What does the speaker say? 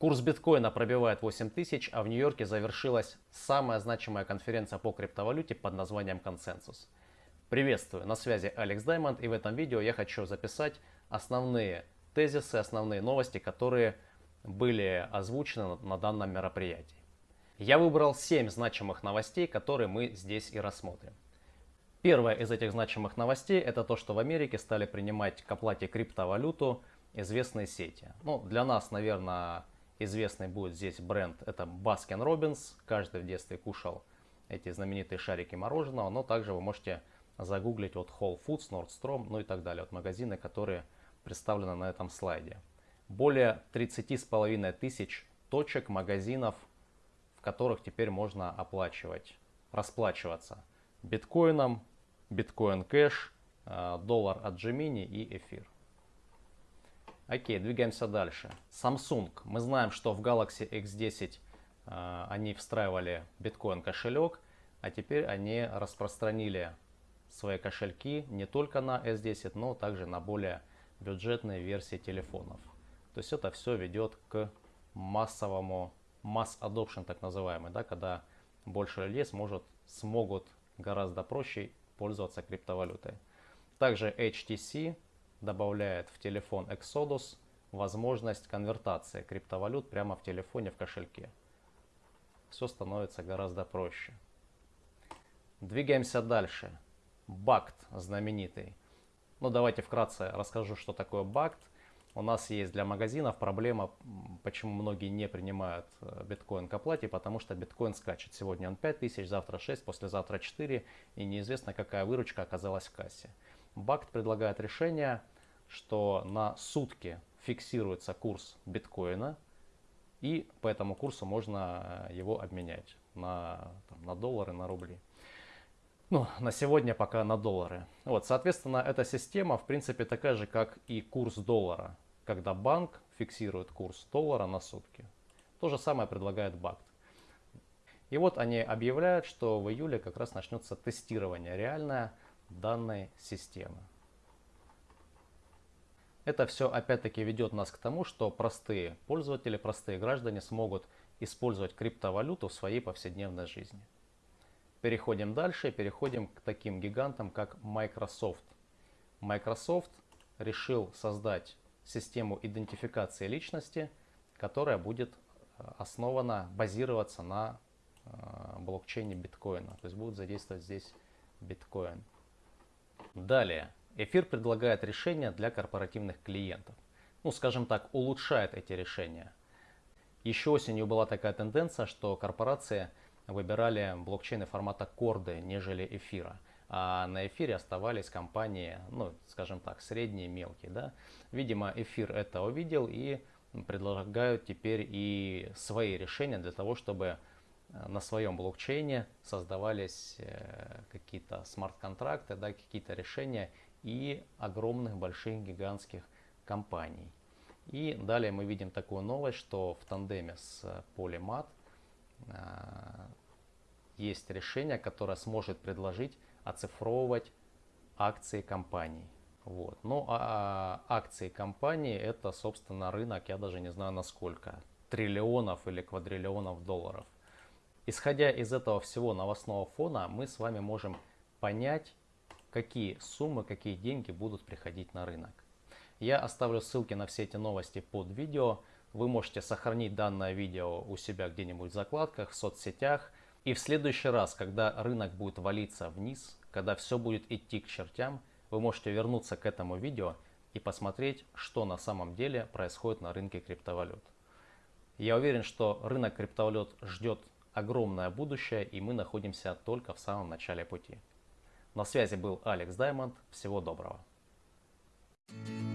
Курс биткоина пробивает 8000, а в Нью-Йорке завершилась самая значимая конференция по криптовалюте под названием «Консенсус». Приветствую, на связи Алекс Даймонд и в этом видео я хочу записать основные тезисы, основные новости, которые были озвучены на данном мероприятии. Я выбрал 7 значимых новостей, которые мы здесь и рассмотрим. Первая из этих значимых новостей это то, что в Америке стали принимать к оплате криптовалюту известные сети. Ну, для нас, наверное, известный будет здесь бренд, это Baskin Robbins. Каждый в детстве кушал эти знаменитые шарики мороженого, но также вы можете загуглить вот Whole Foods, Nordstrom, ну и так далее. Вот магазины, которые представлены на этом слайде. Более 30,5 тысяч точек магазинов, в которых теперь можно оплачивать, расплачиваться биткоином, биткоин кэш, э, доллар от Gemini и эфир. Окей, двигаемся дальше. Samsung. Мы знаем, что в Galaxy X10 э, они встраивали биткоин кошелек, а теперь они распространили свои кошельки не только на S10, но также на более бюджетные версии телефонов. То есть это все ведет к массовому, mass adoption так называемый, да, когда больше людей сможет, смогут гораздо проще пользоваться криптовалютой. Также HTC добавляет в телефон Exodus возможность конвертации криптовалют прямо в телефоне в кошельке. Все становится гораздо проще. Двигаемся дальше. BACT знаменитый. Ну давайте вкратце расскажу, что такое BACT. У нас есть для магазинов проблема, почему многие не принимают э, биткоин к оплате, потому что биткоин скачет. Сегодня он 5000, завтра 6, послезавтра 4, и неизвестно, какая выручка оказалась в кассе. BACT предлагает решение, что на сутки фиксируется курс биткоина, и по этому курсу можно э, его обменять на, там, на доллары, на рубли. Ну, на сегодня пока на доллары. Вот, соответственно, эта система, в принципе, такая же, как и курс доллара, когда банк фиксирует курс доллара на сутки. То же самое предлагает БАКТ. И вот они объявляют, что в июле как раз начнется тестирование реальное данной системы. Это все опять-таки ведет нас к тому, что простые пользователи, простые граждане смогут использовать криптовалюту в своей повседневной жизни. Переходим дальше, переходим к таким гигантам, как Microsoft. Microsoft решил создать систему идентификации личности, которая будет э, основана, базироваться на э, блокчейне биткоина. То есть будет задействовать здесь биткоин. Далее, Эфир предлагает решения для корпоративных клиентов. Ну, скажем так, улучшает эти решения. Еще осенью была такая тенденция, что корпорации выбирали блокчейны формата корды, нежели эфира. А на эфире оставались компании, ну, скажем так, средние, мелкие. Да? Видимо, эфир это увидел и предлагают теперь и свои решения для того, чтобы на своем блокчейне создавались э, какие-то смарт-контракты, да, какие-то решения и огромных, больших, гигантских компаний. И далее мы видим такую новость, что в тандеме с Polymat э, есть решение, которое сможет предложить оцифровывать акции компаний. Вот. Ну а акции компании это, собственно, рынок, я даже не знаю насколько, триллионов или квадриллионов долларов. Исходя из этого всего новостного фона, мы с вами можем понять, какие суммы, какие деньги будут приходить на рынок. Я оставлю ссылки на все эти новости под видео. Вы можете сохранить данное видео у себя где-нибудь в закладках, в соцсетях. И в следующий раз, когда рынок будет валиться вниз, когда все будет идти к чертям, вы можете вернуться к этому видео и посмотреть, что на самом деле происходит на рынке криптовалют. Я уверен, что рынок криптовалют ждет огромное будущее, и мы находимся только в самом начале пути. На связи был Алекс Даймонд. Всего доброго. Thank you